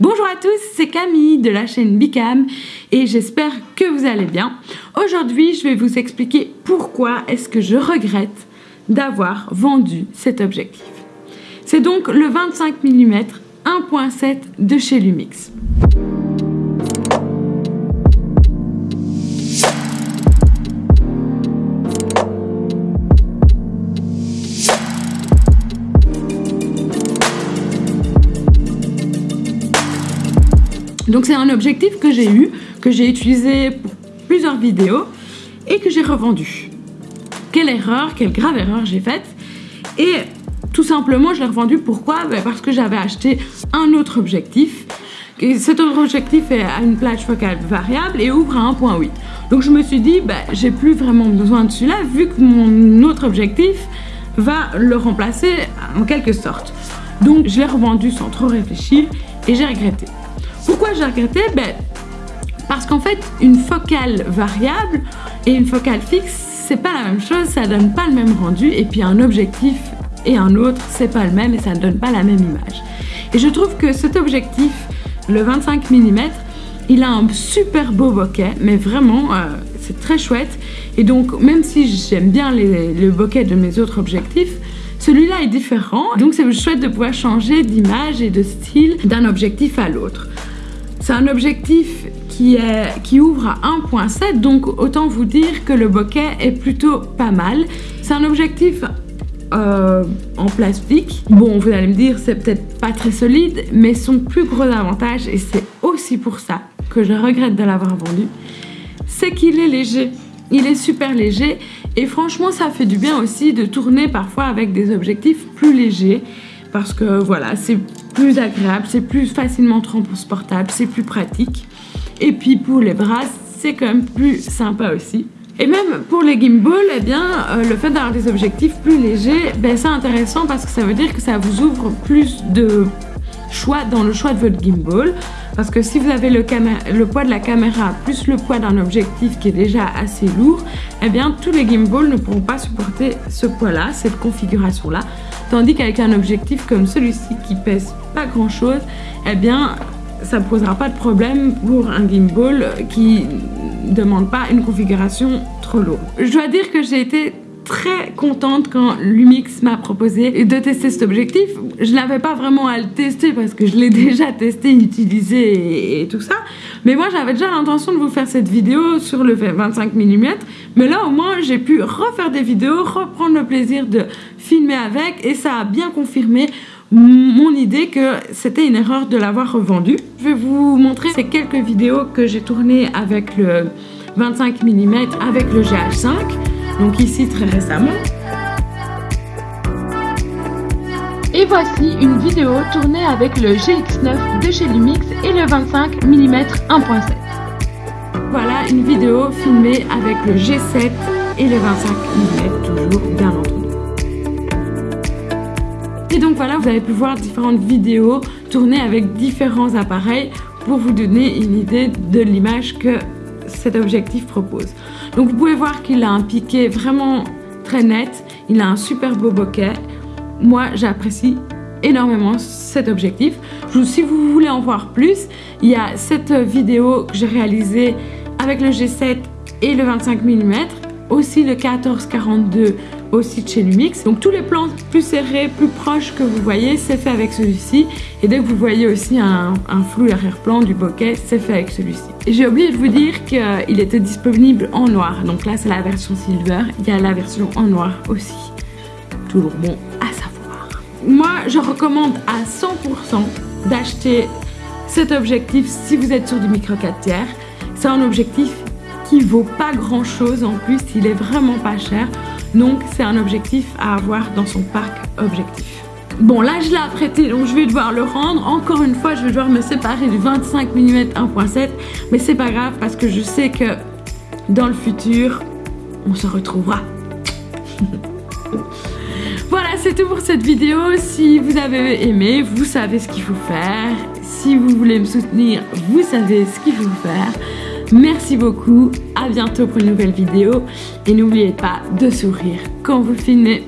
Bonjour à tous, c'est Camille de la chaîne Bicam et j'espère que vous allez bien. Aujourd'hui, je vais vous expliquer pourquoi est-ce que je regrette d'avoir vendu cet objectif. C'est donc le 25 mm 1.7 de chez Lumix. Donc c'est un objectif que j'ai eu, que j'ai utilisé pour plusieurs vidéos et que j'ai revendu. Quelle erreur, quelle grave erreur j'ai faite. Et tout simplement, je l'ai revendu. Pourquoi? Ben, Parce que j'avais acheté un autre objectif. Et cet autre objectif a une plage focale variable et ouvre à 1.8. Donc je me suis dit, ben, j'ai plus vraiment besoin de celui-là vu que mon autre objectif va le remplacer en quelque sorte. Donc je l'ai revendu sans trop réfléchir et j'ai regretté. Pourquoi j'ai regretté ben, Parce qu'en fait, une focale variable et une focale fixe, c'est pas la même chose, ça donne pas le même rendu, et puis un objectif et un autre, c'est pas le même et ça ne donne pas la même image. Et je trouve que cet objectif, le 25 mm, il a un super beau bokeh, mais vraiment, euh, c'est très chouette. Et donc, même si j'aime bien le bokeh de mes autres objectifs, celui-là est différent. Donc, c'est chouette de pouvoir changer d'image et de style d'un objectif à l'autre. C'est un objectif qui, est, qui ouvre à 1.7, donc autant vous dire que le bokeh est plutôt pas mal. C'est un objectif euh, en plastique. Bon, vous allez me dire, c'est peut-être pas très solide, mais son plus gros avantage, et c'est aussi pour ça que je regrette de l'avoir vendu, c'est qu'il est léger. Il est super léger et franchement, ça fait du bien aussi de tourner parfois avec des objectifs plus légers parce que voilà, c'est plus agréable, c'est plus facilement transportable, c'est plus pratique. Et puis pour les bras, c'est quand même plus sympa aussi. Et même pour les gimbals, eh bien, euh, le fait d'avoir des objectifs plus légers, ben, c'est intéressant parce que ça veut dire que ça vous ouvre plus de choix dans le choix de votre gimbal. Parce que si vous avez le, le poids de la caméra plus le poids d'un objectif qui est déjà assez lourd, eh bien tous les gimbals ne pourront pas supporter ce poids-là, cette configuration-là. Tandis qu'avec un objectif comme celui-ci qui pèse pas grand-chose, eh bien ça ne posera pas de problème pour un gimbal qui ne demande pas une configuration trop lourde. Je dois dire que j'ai été très contente quand Lumix m'a proposé de tester cet objectif. Je n'avais pas vraiment à le tester parce que je l'ai déjà testé, utilisé et, tout ça. Mais moi, j'avais déjà l'intention de vous faire cette vidéo sur le 25 mm. Mais là, au moins, j'ai pu refaire des vidéos, reprendre le plaisir de filmer avec et ça a bien confirmé mon idée que c'était une erreur de l'avoir revendu. Je vais vous montrer ces quelques vidéos que j'ai tournées avec le 25 mm avec le GH5 donc ici très récemment. Et voici une vidéo tournée avec le GX9 de chez Lumix et le 25 mm 1.7. Voilà une vidéo filmée avec le G7 et le 25 mm toujours bien entendu. Et donc voilà, vous avez pu voir différentes vidéos tournées avec différents appareils pour vous donner une idée de l'image que cet objectif propose. Donc vous pouvez voir qu'il a un piqué vraiment très net, il a un super beau bokeh. Moi j'apprécie énormément cet objectif. Si vous voulez en voir plus, il y a cette vidéo que j'ai réalisée avec le G7 et le 25 mm, aussi le 14-42 aussi de chez Lumix. Donc tous les plans plus serrés, plus proches que vous voyez, c'est fait avec celui-ci. Et dès que vous voyez aussi un, flou arrière-plan du bokeh, c'est fait avec celui-ci. J'ai oublié de vous dire qu'il était disponible en noir. Donc là, c'est la version silver. Il y a la version en noir aussi. Toujours bon à savoir. Moi, je recommande à 100% d'acheter cet objectif si vous êtes sur du micro 4 tiers. C'est un objectif qui vaut pas grand chose en plus, il est vraiment pas cher. Donc c'est un objectif à avoir dans son parc objectif. Bon là je l'ai apprêté donc je vais devoir le rendre. Encore une fois je vais devoir me séparer du 25 mm 1.7 mais c'est pas grave parce que je sais que dans le futur on se retrouvera. voilà c'est tout pour cette vidéo. Si vous avez aimé vous savez ce qu'il faut faire. Si vous voulez me soutenir vous savez ce qu'il faut faire. Merci beaucoup, à bientôt pour une nouvelle vidéo et n'oubliez pas de sourire quand vous filmez.